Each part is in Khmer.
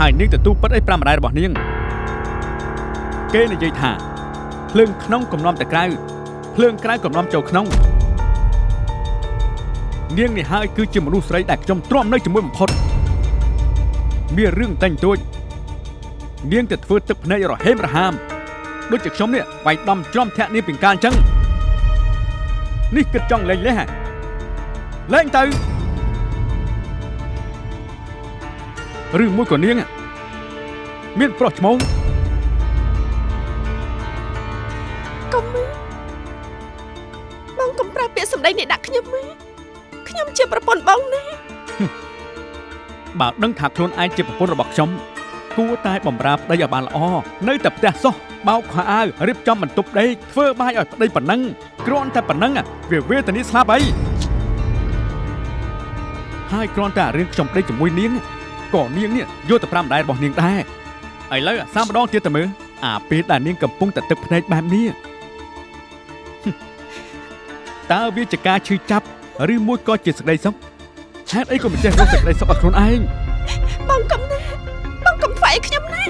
ហើយនាងទទួលពិតអីប្រាំម្ដាយរបស់នាងគេនិយាយថាភ្លើងក្នុងកំណំតែក្រៅភ្លើងក្រៅកំណំចូលក្នុងនាងនេះហើយគឺជាមនុស្សស្រីដែលខ្ញុំទ្រាំនៅជាមួយបំផុតមានរឿងតែងទួចនាងទៅធ្វើទឹកភ្នែករហេមរហាមដូចជាខ្ញុំនេះវាយដំច្រំធាក់នាងពីកាលអញ្ចឹងនេះគិតចង់លេងលេះហ៎លេងទៅ ឬមួយក៏នាង មានប្រុសឈ្មោះកុំបងកុំប្រើពាក្យសម្ដីនេះដាក់ខ្ញុំមកខ្ញុំជាប្រពន្ធបងណាបើដឹងថាខ្លួនឯងជាប្រពន្ធរបស់ខ្ញុំគួរតែបំរើប្តីឲ្យបានល្អនៅតែផ្ទះសោះបោកខោអាវរៀបចំបន្ទប់ដេកធ្វើបាយឲ្យប្តីប៉ុណ្ណឹងគ្រាន់តែប៉ុណ្ណឹងវាវេទនាស្លាប់អីហើយគ្រាន់តែរឿងខ្ញុំដេកជាមួយនាង ក៏នាងនេះយកទៅប្រាំម្ដាយរបស់នាងដែរឥឡូវសាម្ដងទៀតទៅមើលអាពេលដែលនាងកំពុងតែទឹកភ្នែកបែបនេះតើវាជាការឈឺចាប់ឬមួយក៏ជាសេចក្តីសុខហេតុអីក៏មិនចេះរកសេចក្តីសុខឲ្យខ្លួនឯងបងកុំណាបងកុំខ្វាយខ្ញុំណា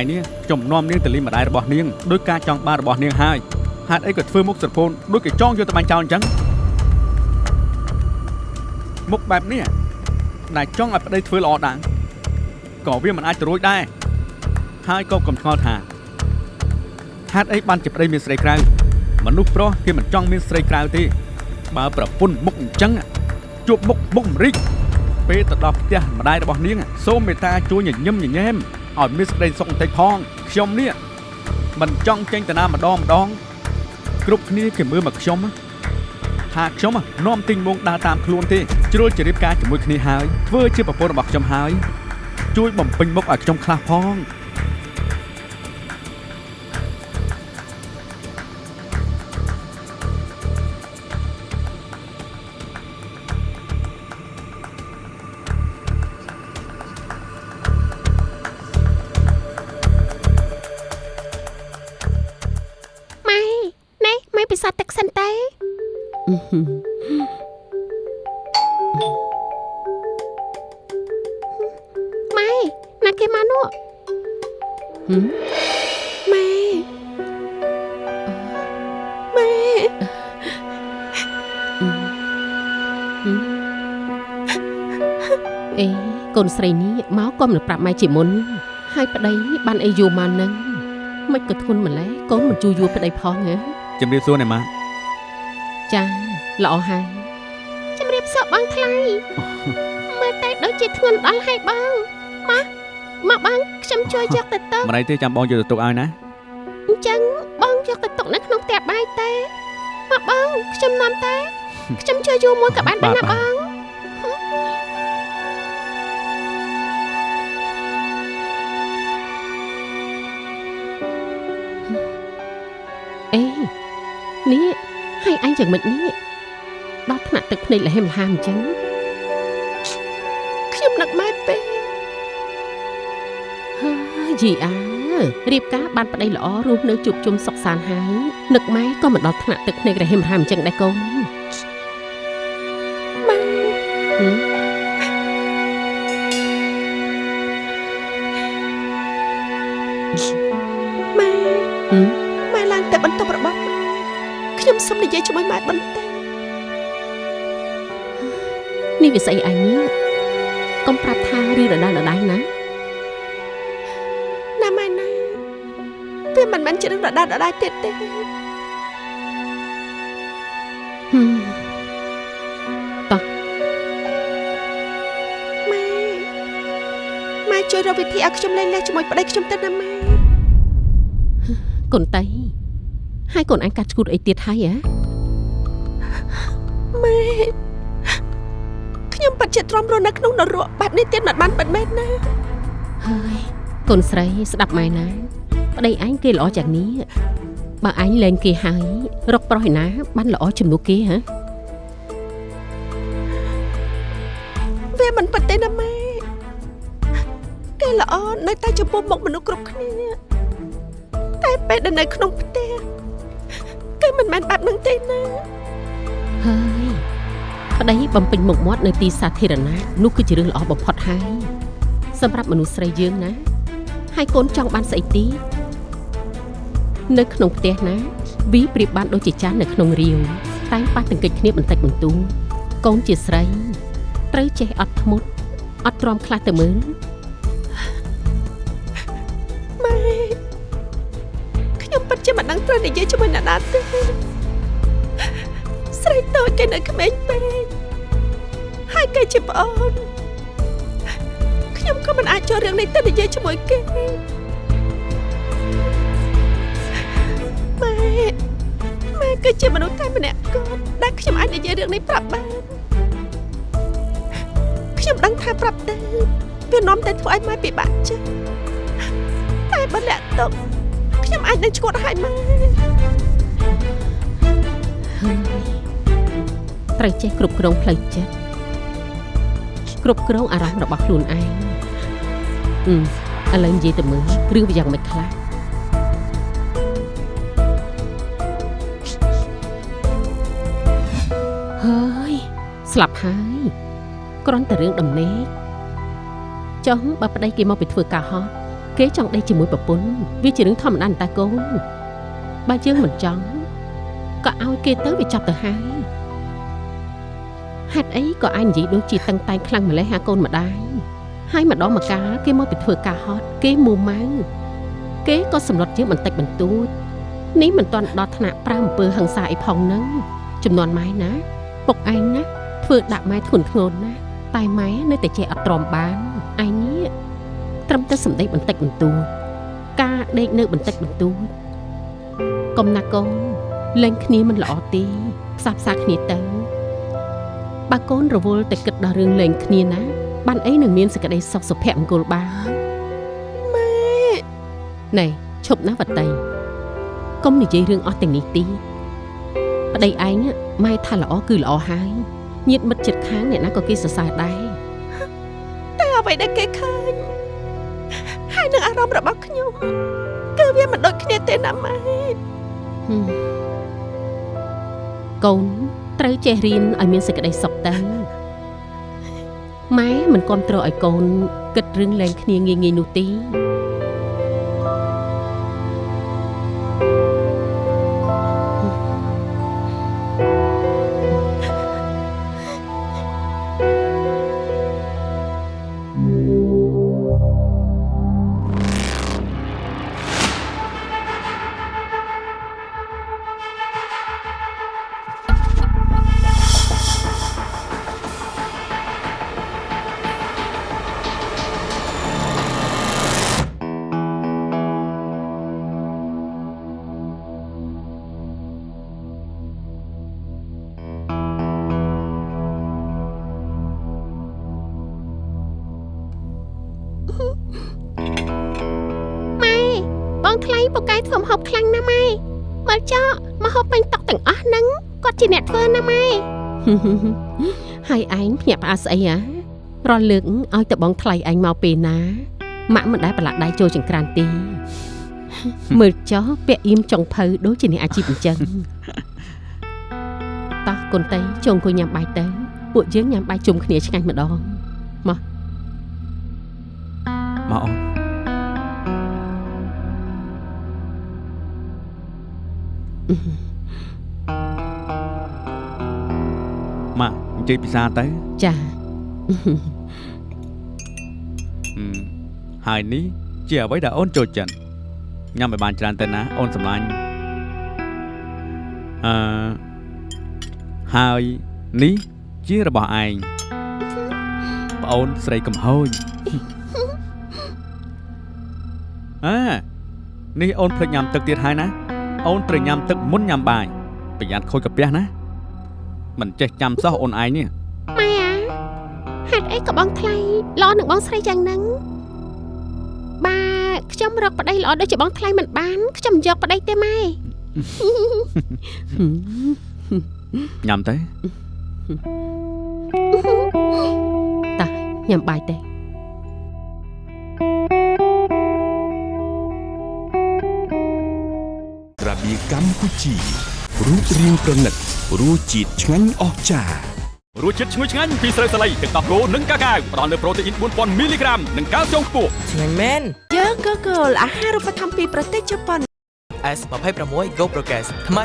ថ្ងៃនេះខ្ញុំនាំនាងទៅលេងម្ដាយរបស់នាងដោយការចង់បានរបស់នាងហើយហេតុអីក៏ធ្វើមុខស្រពោនដូចគេចង់យកទៅបាញ់ចោលអញ្ចឹងមុខបែបនេះដែលចង់ឲ្យប្តីធ្វើល្អដែរក៏វាមិនអាចទៅរួចដែរហើយក៏កុំឆ្ងល់ថាហេតុអីបានជាប្តីមានស្រីក្រៅមនុស្សប្រុសគេមិនចង់មានស្រីក្រៅទេបើប្រពន្ធមុខអញ្ចឹងជួបមុខមុខម្រិចពេលទៅដល់ផ្ទះម្ដាយរបស់នាង សូមមេត្តាជួយញញឹមញញែម ឲ្យមានសេចក្តីសុខបន្តិចផងខ្ញុំនេះមិនចង់ចេញទៅណាម្ដងម្ដងគ្រប់គ្នាគេមើលមកខ្ញុំថាខ្ញុំនាំទិញមងដើរតាមខ្លួនទេជ្រុលជ្រាបការជាមួយគ្នាហើយធ្វើជាប្រពន្ធរបស់ខ្ញុំហើយជួយបំពេញមុខឲ្យខ្ញុំខ្លះផង ប្រាប់ម៉ែជាមុនហើយប្តីបានអីយូរមកហ្នឹងមិនក៏ធន់ម្លេះកូនមិនជួយយួរប្តីផងហ៎ជំរាបសួរណែម៉ាចាល្អហើយជំរាបសួរបងថ្លៃមើលតែដូចជាធ្ងន់ដល់ហើយបងមកមកបងខ្ញុំជួយយកទៅទុកម្ដាយទេចាំបងយកទៅទុកឲ្យណាអញ្ចឹងបងយកទៅទុកនៅក្នុងផ្ទះបាយទេមកបងខ្ញុំនាំតែខ្ញុំជួយយូរមួយក៏បានដែរណាបង អេនេះហើយអញយ៉ាងម៉េចនេះដល់ថ្នាក់ទឹកភ្នែកលហេមលហាមអញ្ចឹងខ្ញុំនឹកម៉ែពេកហើយយីអើរៀបការបានប្តីល្អរស់នៅជួបជុំសុខសាន្តហើយនឹកម៉ែក៏មិនដល់ថ្នាក់ទឹកភ្នែករហេមលហាមអញ្ចឹងដែរកូនម៉ែហឹមម៉ែ សុំនិយាយជាមួយម៉ែបន្តិចនេះវាស្អីអញនេះកុំប្រាប់ថារឿងដដែលដដែលណាណាម៉ែណាវាមិនមែនជារឿងដដែលដដែលទៀតទេហឹមម៉ែម៉ែជួយជួយរកវិធីឲ្យខ្ញុំលែងលះជាមួយប្តីខ្ញុំទៅណាម៉ែកូនតៃ ហើយកូនអញកាត់ឈួតអីទៀតហើយហ៎ម៉ែខ្ញុំពិតជាទ្រាំរស់នៅក្នុងនរកបែបនេះទៀតមិនបានពិតមែនណាហើយកូនស្រីស្ដាប់ម៉ែណាប្តីអញគេល្អយ៉ាងនេះបើអញលែងគេហើយរកប្រុសឯណា បានល្អជំនួសគេហ៎វាមិនពិតទេណាម៉ែគេល្អនៅតែចំពោះមុខមនុស្សគ្រប់គ្នាតែពេលដែលនៅក្នុងផ្ទះ គេមិនមែនបែបហ្នឹងទេណាហើយប្តីបំពេញមុខមាត់នៅទីសាធារណៈនោះគឺជារឿងល្អបំផុតហើយសម្រាប់មនុស្សស្រីយើងណា ហើយកូនចង់បានស្អីទៀតនៅក្នុងផ្ទះណាវីប្រៀបបានដូចជាចាននៅក្នុងរាវតែងប៉ះទង្គិចគ្នាបន្តិចបន្តួចកូនជាស្រីត្រូវចេះអត់ធ្មត់អត់ទ្រាំខ្លះទៅមើល ជាមិនដឹងត្រូវនិយាយជាមួយអ្នកណាទេស្រីតូចគេនៅក្មេងពេកហើយគេជាប្អូនខ្ញុំក៏មិនអាចចូលរឿងនេះទៅនិយាយជាមួយគេម៉ែម៉ែគឺជាមនុស្សតែម្នាក់គត់ដែលខ្ញុំអាចនិយាយរឿងនេះប្រាប់បានខ្ញុំដឹងថាប្រាប់ទៅវានាំតែធ្វើឲ្យម៉ែពិបាកចិត្តតែបើលាក់ទុក ខ្ញុំអាចនឹងឈួតឲ្យម៉ែហើយត្រូវចេះគ្រប់គ្រងផ្លូវចិត្តគ្រប់គ្រងអារម្មណ៍របស់ខ្លួនឯងអឺឥឡូវនិយាយទៅមើលរឿងវាយ៉ាងម៉េចខ្លះហើយស្លាប់ហើយគ្រាន់តែរឿងដំណេកចុះបើប្តីគេមកពីធ្វើការហោះ គេចង់ដេកជាមួយប្រពន្ធវាជារឿងធម្មតាតាកូនបើយើងមិនចង់ក៏ឲ្យគេទៅវាចាប់ទៅហើយហេតុអីក៏អញនិយាយដូចជាតឹងតែងខ្លាំងម្លេះអាកូនម្ដាយហើយម្ដងម្កាលគេមកពីធ្វើការហត់គេមួម៉ៅគេក៏សម្លុតយើងបន្តិចបន្តួចនេះមិនទាន់ដល់ថ្នាក់ប្រើអំពើហិង្សាអីផងហ្នឹងចំនួនម៉ែណាពុកឯងណាធ្វើដាក់ម៉ែធ្ងន់ធ្ងរណាស់តែម៉ែនៅតែចេះអត់ទ្រាំបានឯងនេះ ត្រឹមតែសម្ដីបន្តិចបន្តួចការដេកនៅបន្តិចបន្តួចកុំណាកូនលែងគ្នាមិនល្អទេផ្សះផ្សាគ្នាទៅបើកូនរវល់តែគិតដល់រឿងលេងគ្នាណាបានអីនឹងមានសេចក្តីសុខសុភមង្គលបានម៉ែណែឈប់ណាវតីកុំនិយាយរឿងអស់ទាំងនេះទីប្តីឯងម៉ែថាល្អគឺល្អហើយញាតមិត្តចិត្តខាងអ្នកណាក៏គេសរសើរដែរតែអ្វីដែលគេឃើញហើយនឹង អារម្មណ៍របស់ខ្ញុំគឺវាមិនដូចគ្នាទេណាម៉ែហឹមកូនត្រូវចេះរៀនឲ្យមានសេចក្តីសុខទៅម៉ែមិនគ្រប់គ្រងឲ្យកូនគិតរឿងលែងគ្នាងាយងាយនោះទេ ខ្លាំងណាស់ម៉ែមើលចោម្ហូបពេញតុកទាំងអស់ហ្នឹងគាត់ជាអ្នកធ្វើណាម៉ែហើយឯងភ្ញាក់ផ្អើលស្អីហ៎រាល់លើកឲ្យតបងថ្លៃឯងមកពេលណាម៉ាក់មិនដែលប្រឡាក់ដៃចូលចង្ក្រានទេមើលចោះពាក់អៀមចុងភៅដូចជាអ្នកអាជីពអញ្ចឹងតោះកូនតៃចុងអង្គុយញ៉ាំបាយទៅពួកយើងញ៉ាំបាយជុំគ្នាឆ្ងាញ់ម្ដងមកអូនមកអញ្ជើញពិសាទៅចាហឹមហើយនេះជាអ្វីដែលអូនចូលចិត្តញ៉ាំឲ្យបានច្រើនទៅណាអូនសម្លាញ់អឺហើយនេះជារបស់ឯងប្អូនស្រីកំហូចអើនេះអូនភ្លេចញ៉ាំទឹកទៀតហើយណាអូនត្រូវញ៉ាំទឹកមុនញ៉ាំបាយប្រយ័ត្នខូចកាពះណា មិនចេះចាំសោះអូនឯងនេះម៉ែអាហេតុអីក៏បងថ្លៃល្អនឹងបងស្រីយ៉ាងហ្នឹងបើខ្ញុំរកប្តីល្អដូចជាបងថ្លៃមិនបានខ្ញុំមិនយកប្តីទេម៉ែញ៉ាំទៅតាញ៉ាំបាយទេរបៀកម្ពុជា រូបរាងប្រណិតរសជាតិឆ្ងាញ់អស្ចារ្យរសជាតិឈ្ងុយឆ្ងាញ់ពីស្រូវសាលីទឹកដោះគោនិងកាកាវផ្ដល់នូវប្រូតេអ៊ីន4000មីលីក្រាមនិងកាល់ស្យូមខ្ពស់ឆ្ងាញ់មែនយើងក៏គោលអាហារូបត្ថម្ភពីប្រទេសជប៉ុន S26 Go Progress ថ្មី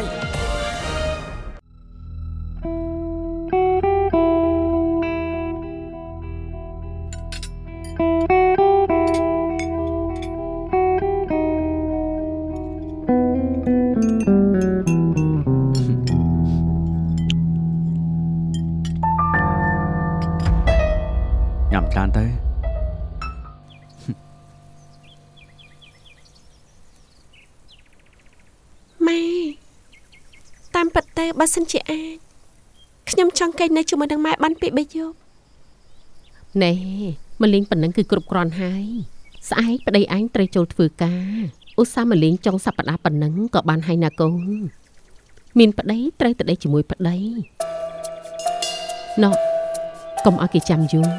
ញ៉ាំច្រើនទៅម៉ែតាមពិតទៅបើសិនជាអាចខ្ញុំចង់គេងនៅជាមួយនឹងម៉ែបានពី3យប់ណែមកលេងប៉ុណ្ណឹងគឺគ្រប់គ្រាន់ហើយស្អែកប្តីឯងត្រូវចូលធ្វើការឧស្សាហ៍មកលេងចុងសប្តាហ៍ប៉ុណ្ណឹងក៏បានហើយណាកូនមានប្តីត្រូវតែដេកជាមួយប្តីណោះកុំឲ្យគេចាំយូរ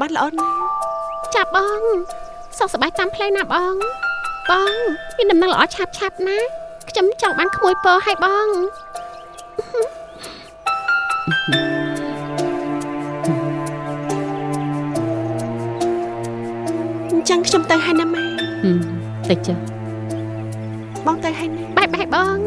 មើលម៉ែឲ្យបានល្អណាស់ចាប់បងសុខសប្បាយតាមផ្លូវណាបងបងមានដំណឹងល្អឆាប់ឆាប់ណាខ្ញុំចង់បានក្មួយពរឲ្យបងអញ្ចឹងខ្ញុំទៅហើយណាម៉ែហឹមទៅចុះបងទៅហើយណាបាយបាយបង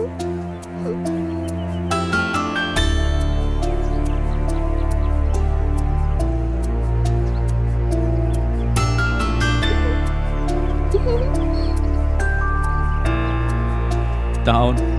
តើ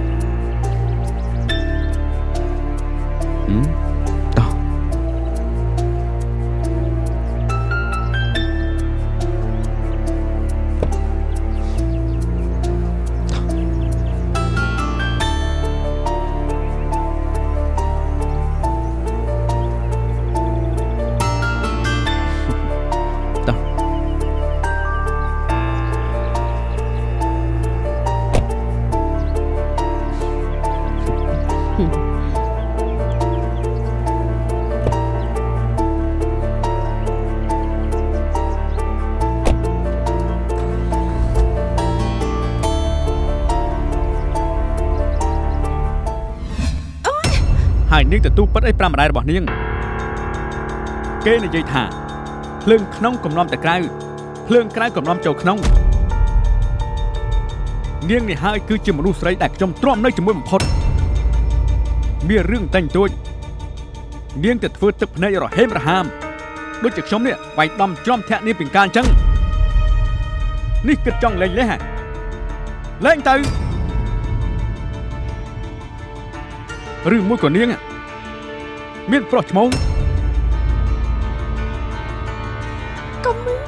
នាងទទួលពិតអីប្រាំម្ដាយរបស់នាងគេនិយាយថាភ្លើងក្នុងកំឡំតែក្រៅភ្លើងក្រៅកំឡំចូលក្នុងនាងនេះហើយគឺជាមនុស្សស្រីដែលខ្ញុំទ្រាំនៅជាមួយបំផុតមានរឿងតែងទួចនាងទៅធ្វើទឹកភ្នែករហេមរហាមដូចជាខ្ញុំនេះវាយដំច្រំធាក់នាងពីកាលអញ្ចឹងនេះគិតចង់លេងលេះហ៎លេងទៅឬមួយក៏នាង មានប្រុសឈ្មោះកុំម៉ែ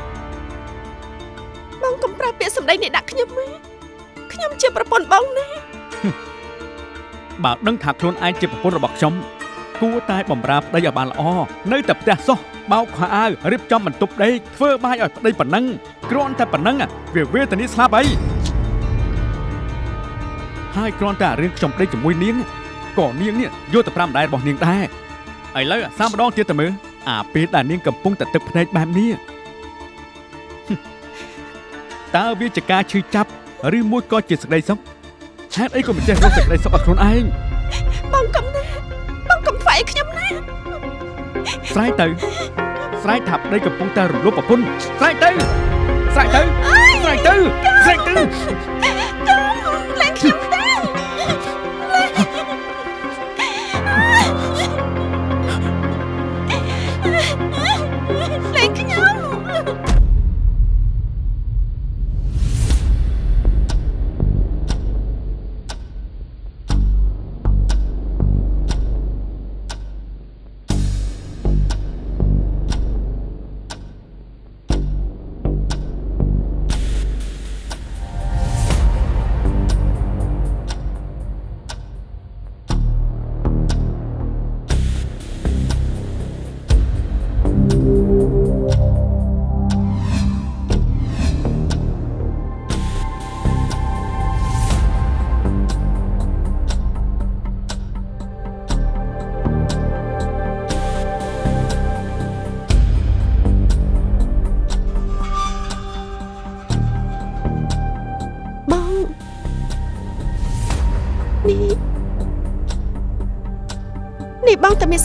បងកុំប្រើពាក្យសម្ដីនេះដាក់ខ្ញុំម៉ែខ្ញុំជាប្រពន្ធបងណាបើដឹងថាខ្លួនឯងជាប្រពន្ធរបស់ខ្ញុំគួរតែបំរើប្តីឲ្យបានល្អនៅតែផ្ទះសោះបោកខោអាវរៀបចំបន្ទប់ដេកធ្វើបាយឲ្យប្តីប៉ុណ្ណឹងគ្រាន់តែប៉ុណ្ណឹងវាវេទនាស្លាប់អីហើយគ្រាន់តែរឿងខ្ញុំដេកជាមួយនាងក៏នាងនេះយកទៅប្រាំម្ដាយរបស់នាងដែរ ឥឡូវសាម្ដងទៀតទៅមើលអាពេលដែលនាងកំពុងតែទឹកភ្នែកបែបនេះតើវាជាការឈឺចាប់ឬមួយក៏ជាសេចក្តីសុខហេតុអីក៏មិនចេះរកសេចក្តីសុខឲ្យខ្លួនឯងបងកុំណាបងកុំខ្វាយខ្ញុំណាស្រែកទៅស្រែកថាប្តីកំពុងតែរំលោភប្រពន្ធស្រែកទៅស្រែកទៅស្រែកទៅស្រែកទៅ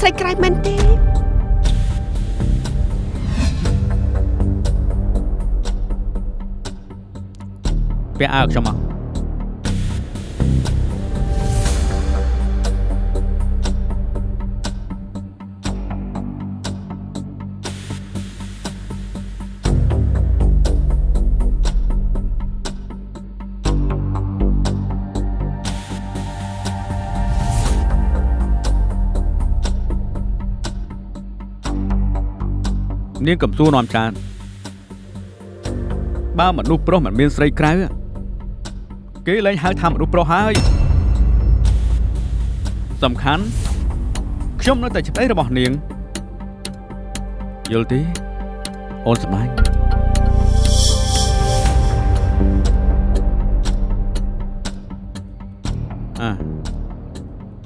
ស្រីក្រៅមែនទេពាក់អាវខ្ញុំមក នាងកំសួរនាំច្រើនបើមនុស្សប្រុសមិនមានស្រីក្រៅគេលែងហៅថាមនុស្សប្រុសហើយសំខាន់ខ្ញុំនៅតែជាប្តីរបស់នាងយល់ទេអូនសម្លាញ់អើ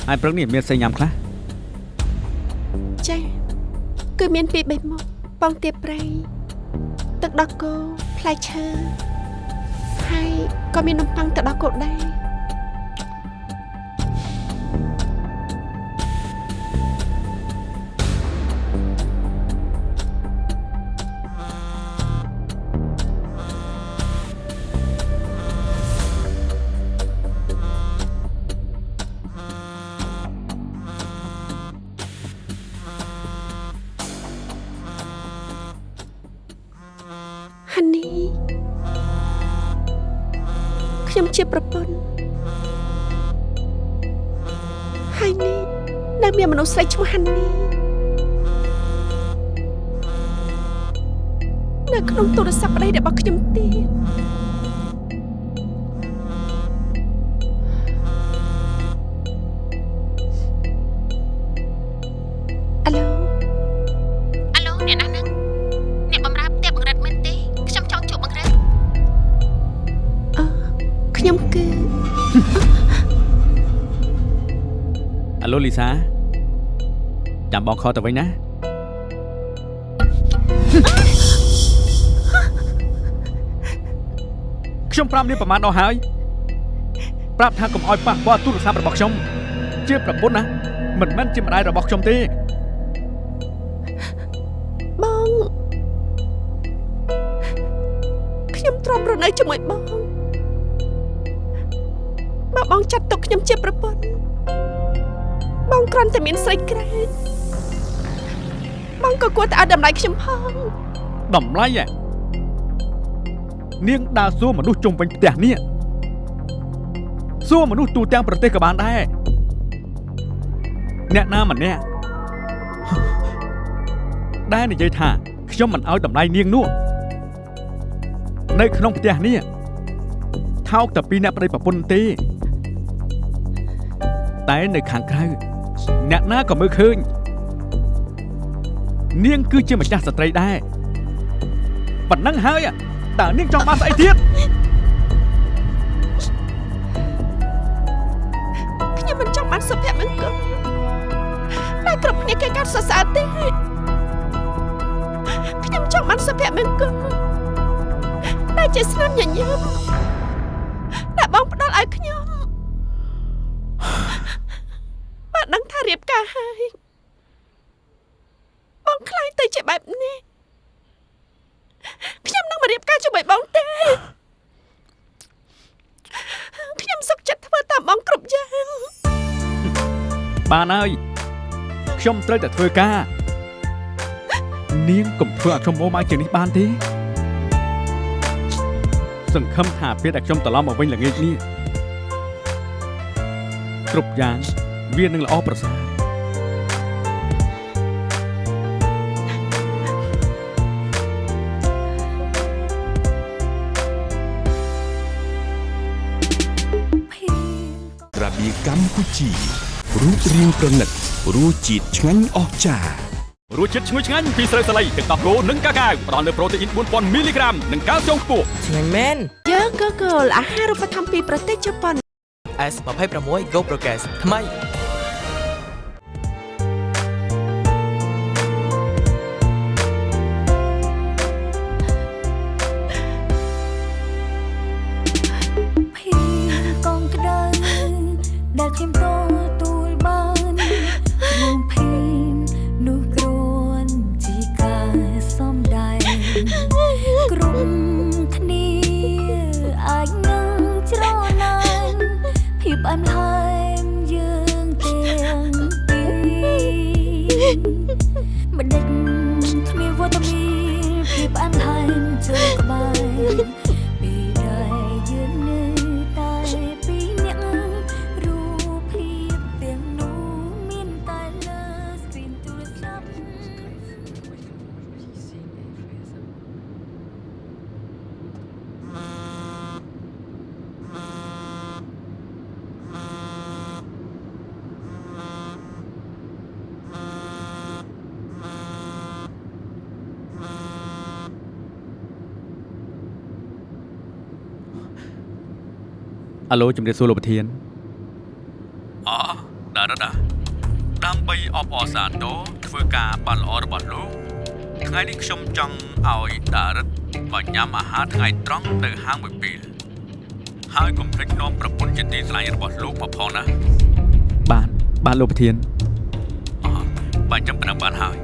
ហើយព្រឹកនេះមានស្អីញ៉ាំខ្លះចាគឺមានពីរបីមុខ បងទៀបប្រៃទឹកដោះគោផ្លែឈើហើយក៏មាននំប៉័ងទឹកដោះគោដែរ នីខ្ញុំជាប្រពន្ធហើយនេះនៅមានមនុស្សស្រីឈ្មោះហានីនៅក្នុងទូរស័ព្ទប្តីរបស់ខ្ញុំទៀត ខលទៅវិញណាខ្ញុំប្រាប់នេះប្រហែលដល់ហើយប្រាប់ថាកុំអោយប៉ះពាល់ទូរស័ព្ទរបស់ខ្ញុំជាប្រពន្ធណាមិនមែនជាម្ដាយរបស់ខ្ញុំទេបងខ្ញុំទ្រាំរស់នៅជាមួយបងបើបងចាត់ទុកខ្ញុំជាប្រពន្ធបងគ្រាន់តែមានស្រីក្រែតបង ក៏គួរតែឲ្យតម្លៃខ្ញុំផងតម្លៃហ៎នាងដើរសួរមនុស្សជុំវិញផ្ទះនេះសួរមនុស្សទូទាំងប្រទេសក៏បានដែរអ្នកណាម្នាក់ដែលនិយាយថាខ្ញុំមិនឲ្យតម្លៃនាងនោះនៅក្នុងផ្ទះនេះថោកតែពីអ្នកប្តីប្រពន្ធទេ តែនៅខាងក្រៅអ្នកណាក៏មើលឃើញ នាងគឺជាម្ចាស់ស្ត្រីដែរប៉ុណ្ណឹងហើយតើនាងចង់បានស្អីទៀតខ្ញុំមិនចង់បានសុភមង្គលតែគ្រប់គ្នាគេកាត់សរសើរទេខ្ញុំចង់បានសុភមង្គលតែជាស្នាមញញឹម បានហើយខ្ញុំត្រូវតែធ្វើការ នាងកុំធ្វើឲ្យខ្ញុំមកមកជាងនេះបានទេ សង្ឃឹមថាពេលដែលខ្ញុំត្រឡប់មកវិញល្ងាចនេះគ្រប់យ៉ាងវានឹងល្អប្រសើរក្រាបៀកម្ពុជា រូបរាងប្រណិតរសជាតិឆ្ងាញ់អស្ចារ្យរសជាតិឈ្ងុយឆ្ងាញ់ពីស្រូវសាលីទឹកដោះគោនិងកាកាវផ្ដល់នូវប្រូតេអ៊ីន4000មីលីក្រាមនិងកាល់ស្យូមខ្ពស់ឆ្ងាញ់មែនយើងក៏គោលអាហារូបត្ថម្ភពីប្រទេសជប៉ុន S26 Go Progress ថ្មី អាឡូជំរាបសួរលោកប្រធានអូដារ៉ាដាដើម្បីអបអរសាទរធ្វើការបានល្អរបស់លោកថ្ងៃនេះខ្ញុំចង់ឲ្យដារ៉ាមកញ៉ាំអាហារថ្ងៃត្រង់នៅហាងមួយពេលហើយកុំភ្លេចនាំប្រពន្ធជាទីស្រឡាញ់របស់លោកមកផងណាបានបានលោកប្រធានអូបានចាំប៉ុណ្ណឹងបានហើយ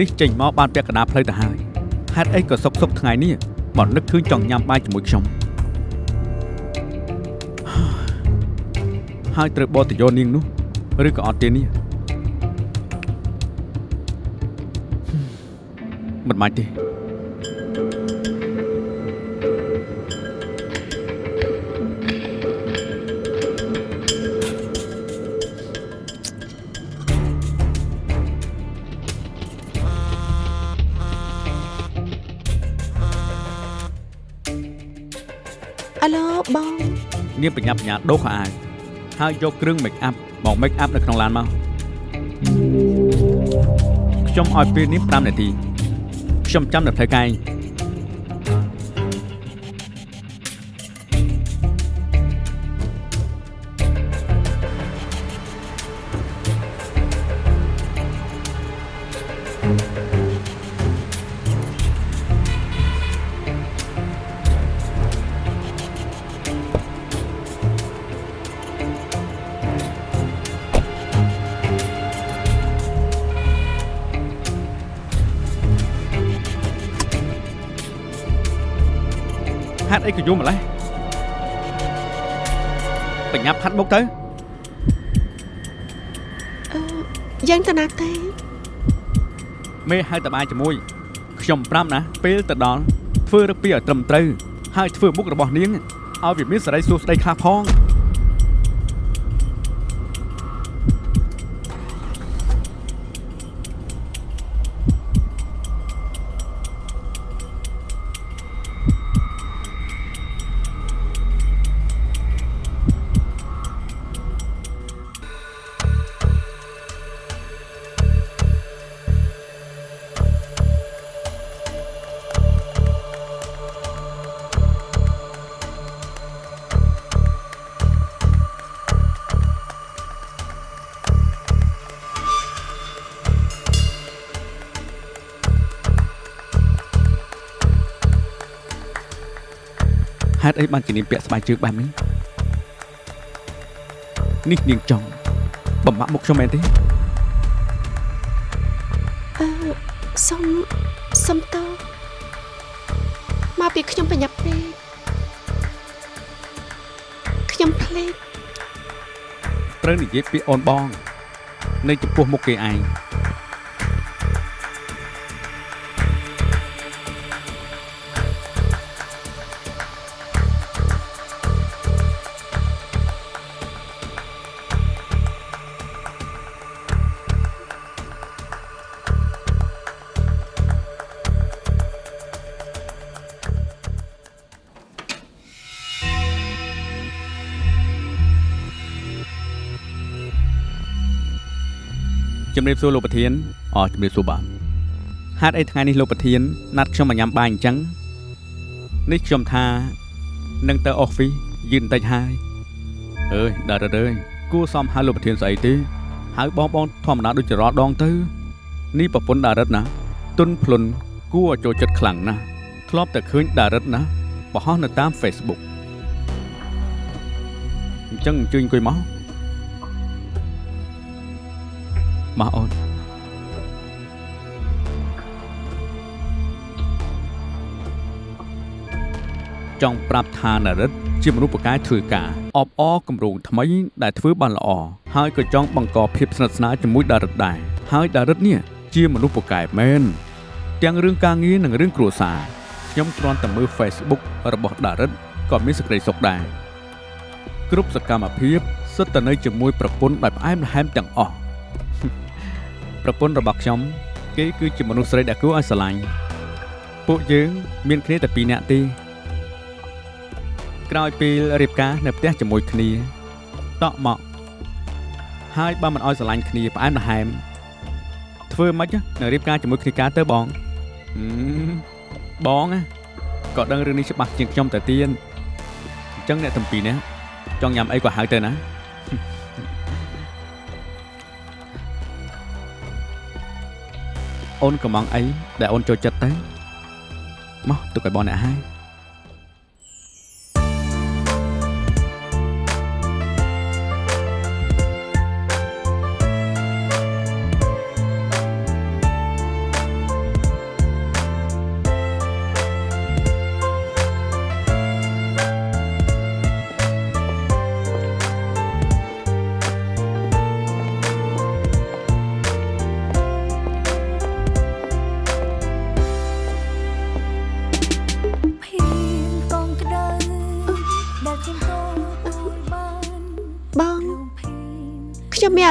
នេះចេញមកបានពាក់កណ្ដាលផ្លូវទៅហើយហេតុអីក៏សុកសុកថ្ងៃនេះមកនឹកឃើញចង់ញ៉ាំបាយជាមួយខ្ញុំហើយត្រូវបតយោនាងនោះឬក៏អត់ទេនេះមិនបាច់ទេ នាងបញ្ញាបញ្ញាដូរខោអាវហើយយកគ្រឿង make up មក make up នៅក្នុងឡានមកខ្ញុំឲ្យពេលនេះ5នាទីខ្ញុំចាំនៅផ្លូវកែង ហាត់អីក៏យំម្លេះបញ្ញាប់ហាត់មុខទៅអឺយ៉ាងតាណាទេមេហៅតបាយជាមួយខ្ញុំប្រាប់ណាពេលទៅដល់ធ្វើរឹកពីឲ្យត្រឹមត្រូវហើយធ្វើមុខរបស់នាងឲ្យវាមានសេរីសួស្តីខ្លះផង បានជានាងពាក់ស្បែកជើងបែបនេះនេះនាងចង់បំបាក់មុខខ្ញុំមែនទេអឺសុំសុំតោមកពីខ្ញុំបញ្ញាប់ពេកខ្ញុំភ្លេចត្រូវនិយាយពាក្យអូនបង នៅចំពោះមុខគេឯង ជំរាបសួរលោកប្រធានអជំរាបសួរបាទហេតុអីថ្ងៃនេះលោកប្រធានណាត់ខ្ញុំមកញ៉ាំបាយអញ្ចឹងនេះខ្ញុំថានឹងទៅអុសហ្វីសយឺនបន្តិចហើយអើយដល់ទៅអើយគួរសមហៅលោកប្រធានស្អីទេហៅបងបងធម្មតាដូចជារាល់ដងទៅនេះប្រពន្ធដារិតណាទុនភ្លុនគគួរឲ្យចូលចិត្តខ្លាំងណាស់ធ្លាប់តែឃើញដារិតណាបោះនៅតាម Facebook អញ្ចឹងអញ្ជើញអង្គុយមក មកអូនចង់ប្រាប់ថានារិតជាមនុស្សពូកែធ្វើការអបអរគម្រោងថ្មីដែលធ្វើបានល្អហើយក៏ចង់បង្កភាពស្និទ្ធស្នាលជាមួយដារិតដែរហើយដារិតនេះជាមនុស្សពូកែមែនទាំងរឿងការងារនិងរឿងគ្រួសារខ្ញុំគ្រាន់តែមើល Facebook របស់ដារិតក៏មានសេចក្តីសុខដែរគ្រប់សកម្មភាពសិតតែនៅជាមួយប្រពន្ធដែលផ្អែមល្ហែមទាំងអស់ ប្រពន្ធរបស់ខ្ញុំ គេគឺជាមនុស្សស្រីដែលគួរឲ្យស្រឡាញ់ពួកយើងមានគ្នាតែពីរនាក់ទេក្រោយពេលរៀបការនៅផ្ទះជាមួយគ្នាតក់មកហើយបើមិនឲ្យស្រឡាញ់គ្នាផ្អែមល្ហែមធ្វើម៉េចនៅរៀបការជាមួយគ្នាការទៅបងហឹមបងណាក៏ដឹងរឿងនេះច្បាស់ជាងខ្ញុំទៅទៀតអញ្ចឹងអ្នកទាំងពីរនេះចង់ញ៉ាំអីក៏ហៅទៅណា អូនកំងអីដែលអូនចូលចិត្តទៅមកទុកឲ្យបងអ្នកហើយ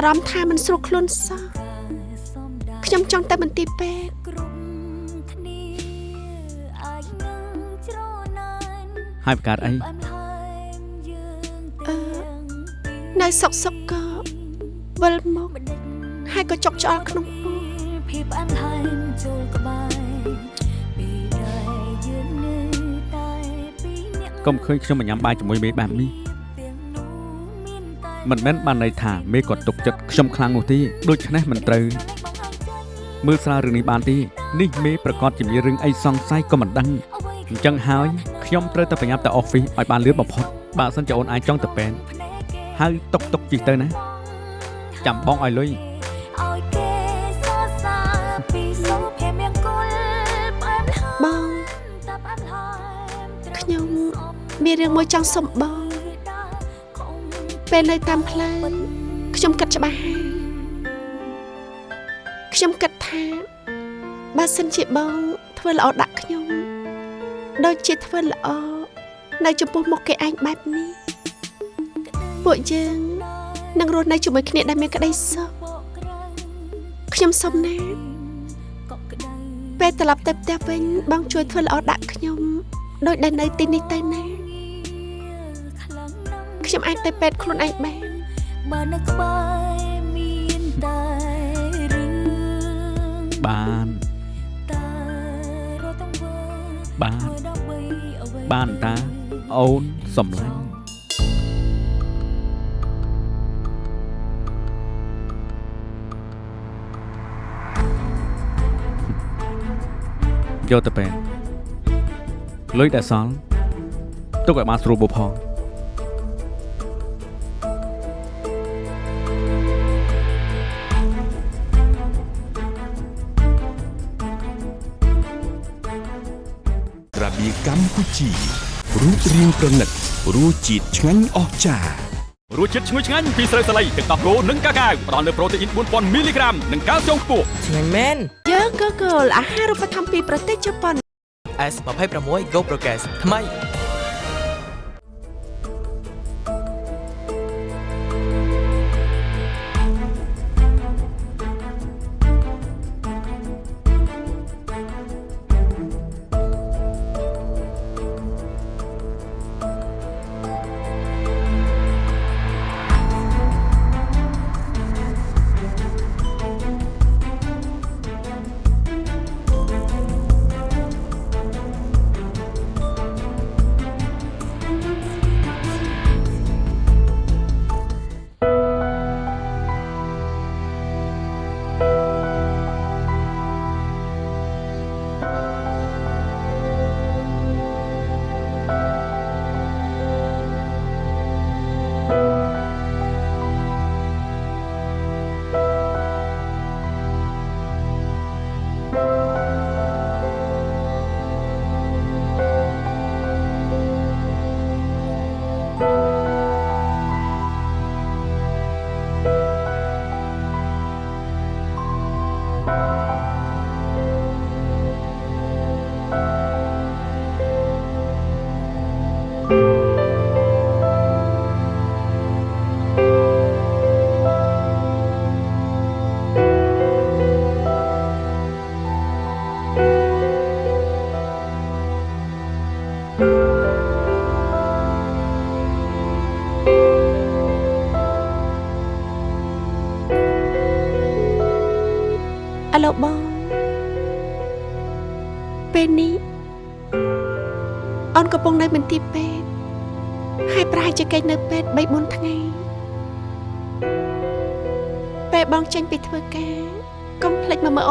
រម្មណ៍ថាមិនស្រួលខ្លួនសោះសំដៅខ្ញុំចង់ទៅមន្ទីរពេទ្យគ្រប់គ្នាអាចនឹងច្រណានហើយបង្កើតអីផ្អែមល្ហែមយើងអឺទាំងពីរនៅសុកសុកក៏វិលមកមិនដេចហើយក៏ចុកឆ្អល់ក្នុងពោះភាពផ្អែមល្ហែមចូលក្បែរពីដែលយើងនៅតែពីរនាក់កុំឃើញខ្ញុំមកញ៉ាំបាយជាមួយមេបែបនេះទាំងនោះ មានតែមិនមែនបានន័យថាមេគាត់ទុកចិត្តខ្ញុំខ្លាំងនោះទេដូច្នេះមិនត្រូវមើលស្រាវរឿងនេះបានទេនេះមេប្រកាសជាមានរឿងអីសង្ស័យក៏មិនដឹងអញ្ចឹងហើយខ្ញុំត្រូវតែប្រញាប់ទៅអอฟហ្វិសឲ្យបានលឿនបំផុតបើមិនជាអូនអាចចង់ទៅពេទ្យហើយតុកតុកជិះទៅណាចាំបងឲ្យលុយឲ្យគេសរសើរពីសុភមង្គលផ្អែមល្ហែមបងតែផ្អែមល្ហែមត្រូវខ្ញុំមានរឿងមួយចង់សុំបង ពេលនៅតាមផ្លូវខ្ញុំគិតច្បាស់ហើយខ្ញុំគិតថាបើសិនជាបងធ្វើល្អដាក់ខ្ញុំដូចជាធ្វើល្អនៅចំពោះមុខគេឯងបែបនេះពួកយើងនឹងរស់នៅជាមួយគ្នាដែលមានក្តីសុខខ្ញុំសុំណាពេលត្រឡប់ទៅផ្ទះវិញបងជួយធ្វើល្អដាក់ខ្ញុំ ដូចដែលនៅទីនេះទៅណា ខ្ញុំអាចទៅពេទ្យខ្លួនឯងបានបើនៅក្បែរមានតែរឿងបានតែរត់ទាំងវើបានធ្វើដើម្បីអ្វីបានតាអូនសំឡាញ់យកទៅពេទ្យលុយដែលសល់ទុកឲ្យបានស្រួលបបផង បៀបកម្ពុជារូបរាងប្រណិតរសជាតិឆ្ងាញ់អស្ចារ្យរសជាតិឈ្ងុយឆ្ងាញ់ពីស្រូវសាលីទឹកដោះគោនិងកាកាវផ្ដល់នូវប្រូតេអ៊ីន4000មីលីក្រាមនិងកាល់ស្យូមខ្ពស់ឆ្ងាញ់មែនយើងក៏គោលអាហារូបត្ថម្ភពីប្រទេសជប៉ុន S26 Go Progress ថ្មី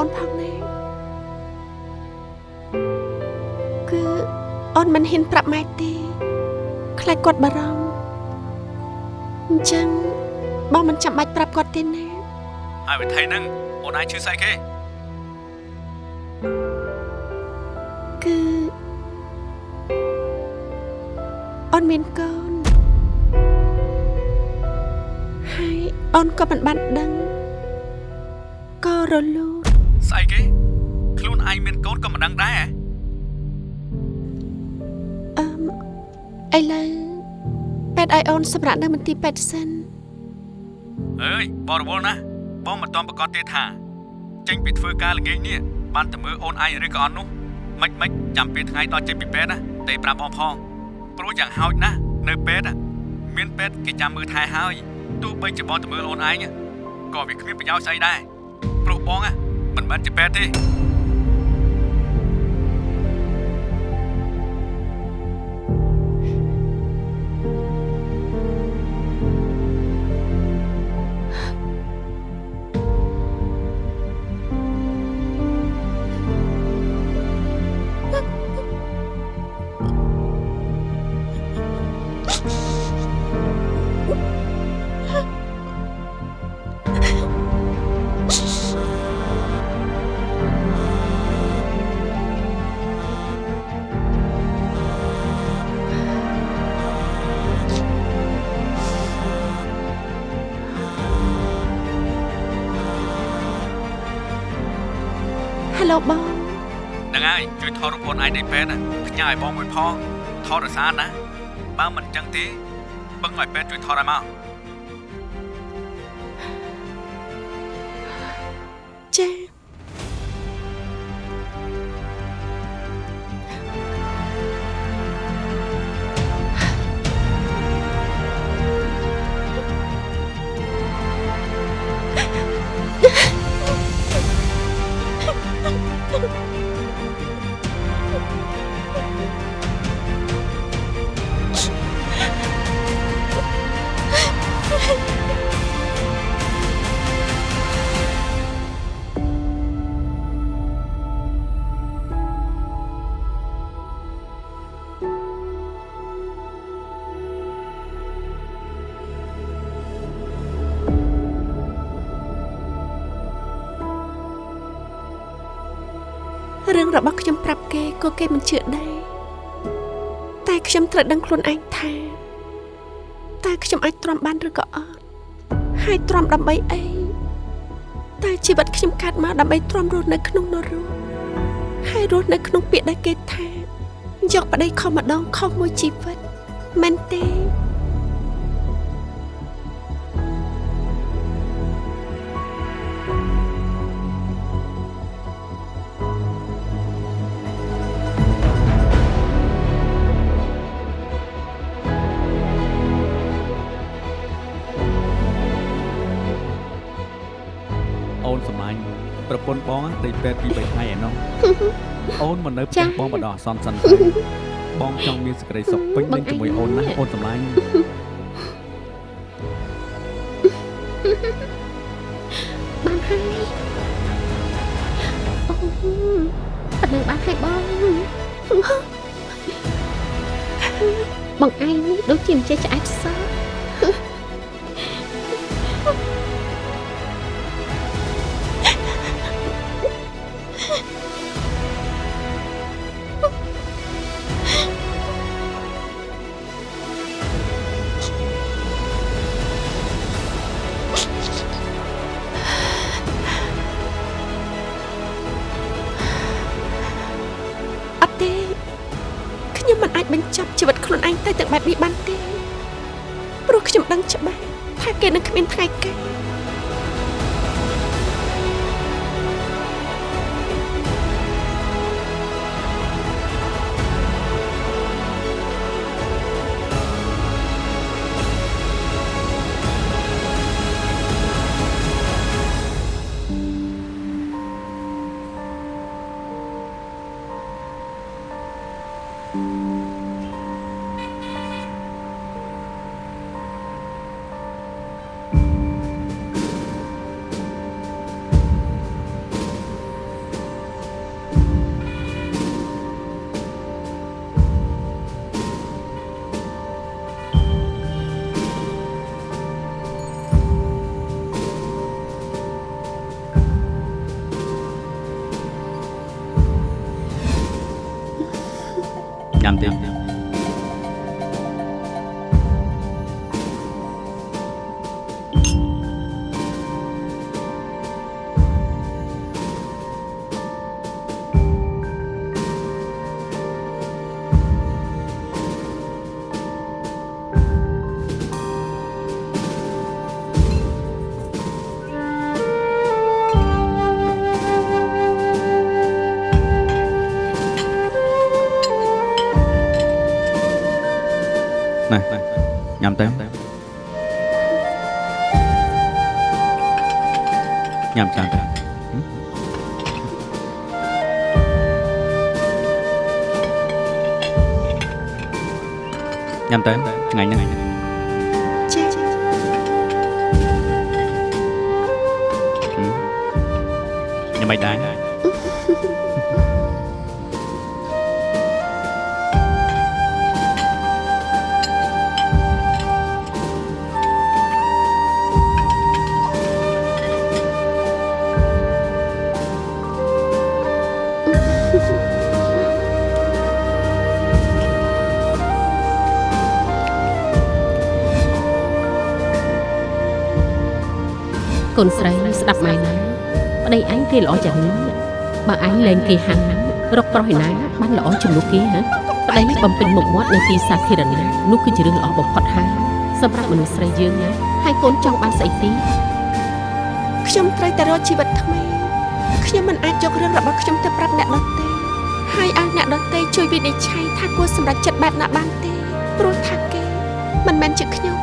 នផងណាគឺអូនមិនហ៊ានប្រាប់ម៉ែទេខ្លាចគាត់បារម្ភអញ្ចឹងបងមិនចាំបាច់ប្រាប់គាត់ទេណាហើយវិធីហ្នឹងអូនឯងឈឺស្អីគេគឺអូនមានកូនហើយអូនក៏មិនបានដឹងក៏រលូនស្អីគេខ្លួនឯងមានកូនក៏មិនដឹងដែរហ៎អឺមឥឡូវពេទ្យឲ្យអូនសម្រាប់នៅមន្ទីរពេទ្យសិនអើយបរិវល់ណាស់បងមិនទាន់ប្រកាសទេថាចេញពីធ្វើការល្ងាចនេះបានតែមើលអូនឯងឬក៏អត់នោះមិនមិនចាំពេលថ្ងៃដល់ចេញពីពេទ្យណាតែប្រាប់បងផងព្រោះយ៉ាងហោចណាស់នៅពេទ្យមានពេទ្យគេចាំមើលថែហើយទោះបីជាបងទៅមើលអូនឯងក៏វាគ្មានប្រយោជន៍ស្អីដែរព្រោះបង មិនមែនជាពេទ្យទេ ហេឡូបងហ្នឹងហើយជួយថតរូបអូនឯងនៅពេទ្យណាផ្ញើឲ្យបងមួយផងថតរសារណាបើមិនអញ្ចឹងទេបឹងឲ្យពេទ្យជួយថតឲ្យមកចា រឿងរបស់ខ្ញុំប្រាប់គេក៏គេមិនជឿដែរតែខ្ញុំត្រូវដឹងខ្លួនឯងថាតើខ្ញុំអាចទ្រាំបានឬក៏អត់ហើយទ្រាំដើម្បីអីតើជីវិតខ្ញុំកើតមកដើម្បីទ្រាំរស់នៅក្នុងនរកហើយរស់នៅក្នុងពាក្យដែលគេថាយកប្តីខុសម្ដងខុសមួយជីវិតមែនទេ ពេទ្យពី3ថ្ងៃឯណោះអូនមកនៅផ្ទះបងបដោះអសន្នសិនហើយបងចង់មានសេចក្តីសុខពេញលេញជាមួយអូនណាអូនសម្លាញ់បានហើយអូប៉ណ្ណឹងបានហើយបងបងឯងនេះដូចជាមិនចេះឆ្អែតសោះ បែបនេះបានទេព្រោះខ្ញុំដឹងច្បាស់ថាគេនឹងគ្មានថ្ងៃកើត ញ៉ាំ កូនស្រីស្ដាប់ម៉ែណាប្តីអញគេល្អយ៉ាងនេះបើអញលែងគេហាំងរកប្រុសឯណាបានល្អជំនួសគេហ៎ប្តីបំពេញមុខមាត់នៅទីសាធារណៈនោះគឺជារឿងល្អបំផុតហើយសម្រាប់មនុស្សស្រីយើងណាហើយកូនចង់បានស្អីទីខ្ញុំត្រូវតែរកជីវិតថ្មីខ្ញុំមិនអាចយករឿងរបស់ខ្ញុំទៅប្រាប់អ្នកដទៃហើយឲ្យអ្នកដទៃជួយវិនិច្ឆ័យថាគួរសម្រេចចិត្តបែបណាបានទេព្រោះថាគេមិនមែនជាខ្ញុំ